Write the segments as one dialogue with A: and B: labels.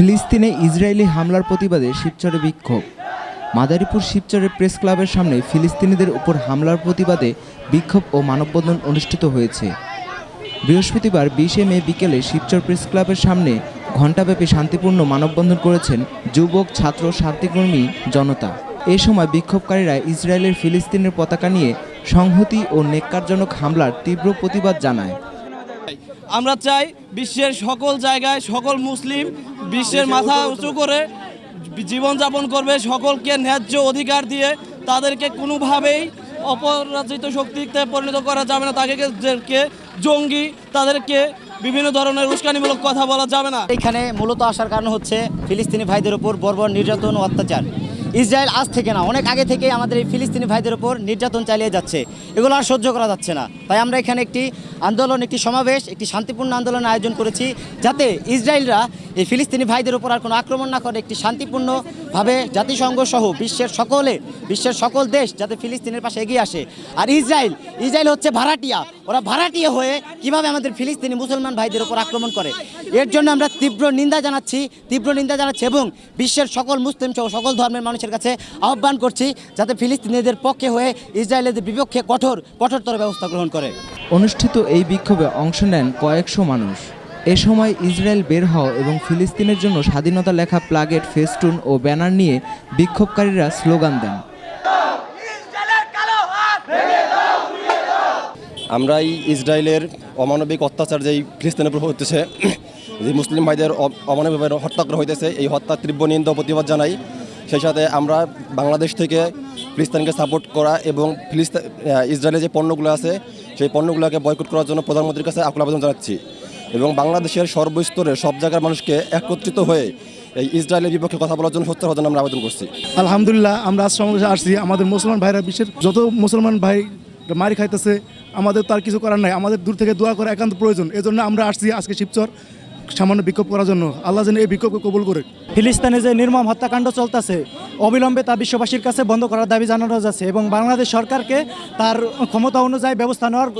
A: ফিলিস্তিনে ইসরায়েলি হামলার প্রতিবাদে শিবচরে বিক্ষোভ। মাদারীপুর শিবচরের প্রেস ক্লাবের সামনে ফিলিস্তিনিদের উপর হামলার প্রতিবাদে বিক্ষোভ ও মানববন্ধন অনুষ্ঠিত হয়েছে। বৃহস্পতিবার বিশে মে বিকেলে শিবচর প্রেস ক্লাবের সামনে ঘণ্টাব্যাপী শান্তিপূর্ণ মানববন্ধন করেছেন যুবক, ছাত্র, শান্তিকর্মী, জনতা। এ সময় বিক্ষোভকারীরা ইসরায়েলের ফিলিস্তিনের পতাকা নিয়ে সংহতি ও নেককারজনক হামলার তীব্র প্রতিবাদ জানায়।
B: আমরা চাই বিশ্বের সকল জায়গায় সকল মুসলিম বিশ্বের মাথা উঁচু করে জীবনযাপন করবে, সকলকে ন্যায্য অধিকার দিয়ে তাদেরকে কোনোভাবেই অপরাজিত শক্তিতে পরিণত করা যাবে না। তাদেরকে জঙ্গি, তাদেরকে বিভিন্ন ধরনের উস্কানিমূলক কথা বলা যাবে না।
C: এখানে মূলত আসার কারণ হচ্ছে ফিলিস্তিনি ভাইদের ওপর বর্বর নির্যাতন ও অত্যাচার। ইসরায়েল আজ থেকে না, অনেক আগে থেকে আমাদের এই ফিলিস্তিনি ভাইদের ওপর নির্যাতন চালিয়ে যাচ্ছে। এগুলো আর সহ্য করা যাচ্ছে না। তাই আমরা এখানে একটি আন্দোলন, একটি সমাবেশ, একটি শান্তিপূর্ণ আন্দোলনের আয়োজন করেছি যাতে ইসরায়েলরা এই ফিলিস্তিনি ভাইদের উপর আর কোনো আক্রমণ না করে, একটি শান্তিপূর্ণভাবে জাতিসংঘ সহ বিশ্বের সকলে, বিশ্বের সকল দেশ যাতে ফিলিস্তিনের পাশে এগিয়ে আসে। আর ইসরায়েল ইসরায়েল হচ্ছে ভাড়াটিয়া। ওরা ভাড়াটিয়া হয়ে কীভাবে আমাদের ফিলিস্তিনি মুসলমান ভাইদের ওপর আক্রমণ করে? এর জন্য আমরা তীব্র নিন্দা জানাচ্ছি, তীব্র নিন্দা জানাচ্ছি এবং বিশ্বের সকল মুসলিম সহ সকল ধর্মের মানুষের কাছে আহ্বান করছি যাতে ফিলিস্তিনিদের পক্ষে হয়ে ইসরায়েলের বিপক্ষে কঠোর কঠোরতর ব্যবস্থা গ্রহণ করে।
A: অনুষ্ঠিত এই বিক্ষোভে অংশ নেন কয়েকশো মানুষ। এ সময় ইসরায়েল বের হওয়া এবং ফিলিস্তিনের জন্য স্বাধীনতা লেখা প্লাগেট ফেস্টুন ও ব্যানার নিয়ে বিক্ষোভকারীরা স্লোগান দেন।
D: আমরা এই ইসরায়েলের অমানবিক অত্যাচার যেই ফিলিস্তিনের উপর হতেছে যে মুসলিম ভাইদের অ- অমানবিকভাবে হত্যা করা হইতেছে এই হত্যার তীব্র নিন্দা প্রতিবাদ জানাই সেই সাথে আমরা বাংলাদেশ থেকে ফিলিস্তানকে সাপোর্ট করা এবং ফিলিস্তিন ইসরায়েলের যে পণ্যগুলো আছে, সেই পণ্যগুলোকে বয়কট করার জন্য প্রধানমন্ত্রীর কাছে আকুল আবেদন জানাচ্ছি। এবং বাংলাদেশের সর্বস্তরের সব জায়গার মানুষকে একত্রিত হয়ে এই ইসরায়েলের বিপক্ষে কথা বলার জন্য সত্য হওয়ার জন্য আমরা আবেদন করছি।
E: আলহামদুলিল্লাহ, আমরা আজ সমাবেশে আসছি। আমাদের মুসলমান ভাইরা বিশ্বের যত মুসলমান ভাই মারি খাইতেছে, আমাদের তার কিছু করার নাই। আমাদের দূর থেকে দোয়া করা একান্ত প্রয়োজন। এজন্য আমরা আসছি আজকে শিবচর। সামান্য বিক্ষোভ করার জন্য আল্লাহ যেন এই বিক্ষোভকে কবুল করে।
F: ফিলিস্তিনে যে নির্মম হত্যাকাণ্ড চলতেছে অবিলম্বে তা বিশ্ববাসীর কাছে বন্ধ করার দাবি জানানো যাচ্ছে এবং বাংলাদেশ সরকারকে তার ক্ষমতা অনুযায়ী ব্যবস্থা নেওয়ার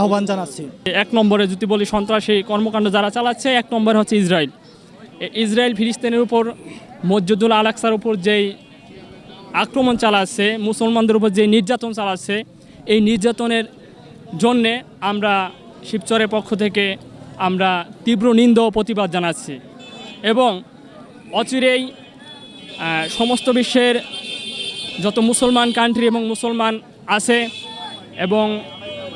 F: আহ্বান জানাচ্ছি।
G: এক নম্বরে যদি বলি সন্ত্রাসী কর্মকাণ্ড যারা চালাচ্ছে এক নম্বর হচ্ছে ইসরায়েল। ইসরায়েল ফিলিস্তিনের উপর মসজিদুল আলাকসার উপর যেই আক্রমণ চালাচ্ছে মুসলমানদের উপর যে নির্যাতন চালাচ্ছে এই নির্যাতনের জন্যে আমরা শিবচরের পক্ষ থেকে আমরা তীব্র নিন্দা ও প্রতিবাদ জানাচ্ছি এবং অচিরেই সমস্ত বিশ্বের যত মুসলমান কান্ট্রি এবং মুসলমান আছে এবং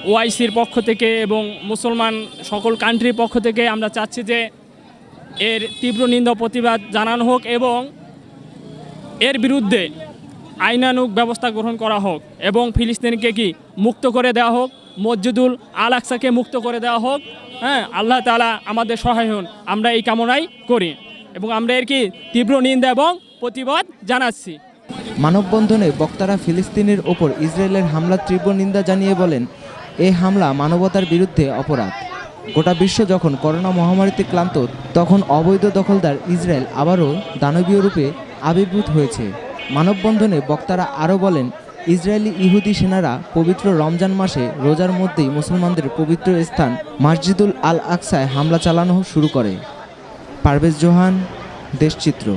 G: ওআইসির পক্ষ থেকে এবং মুসলমান সকল কান্ট্রির পক্ষ থেকে আমরা চাচ্ছি যে এর তীব্র নিন্দা প্রতিবাদ জানানো হোক এবং এর বিরুদ্ধে আইনানুগ ব্যবস্থা গ্রহণ করা হোক এবং ফিলিস্তিনকে কি মুক্ত করে দেওয়া হোক, মসজিদুল আল আকসাকে মুক্ত করে দেওয়া হোক হ্যাঁ আল্লাহ তালা আমাদের সহায় হন। আমরা এই কামনাই করি এবং আমরা এর কি তীব্র নিন্দা এবং প্রতিবাদ জানাচ্ছি।
A: মানববন্ধনে বক্তারা ফিলিস্তিনের ওপর ইসরায়েলের হামলার তীব্র নিন্দা জানিয়ে বলেন এই হামলা মানবতার বিরুদ্ধে অপরাধ। গোটা বিশ্ব যখন করোনা মহামারীতে ক্লান্ত, তখন অবৈধ দখলদার ইসরায়েল আবারও দানবীয় রূপে আবির্ভূত হয়েছে। মানববন্ধনে বক্তারা আরও বলেন ইসরায়েলি ইহুদি সেনারা পবিত্র রমজান মাসে রোজার মধ্যেই মুসলমানদের পবিত্র স্থান মসজিদুল আল আকসায় হামলা চালানো শুরু করে। পারভেজ জোহান, দেশচিত্র।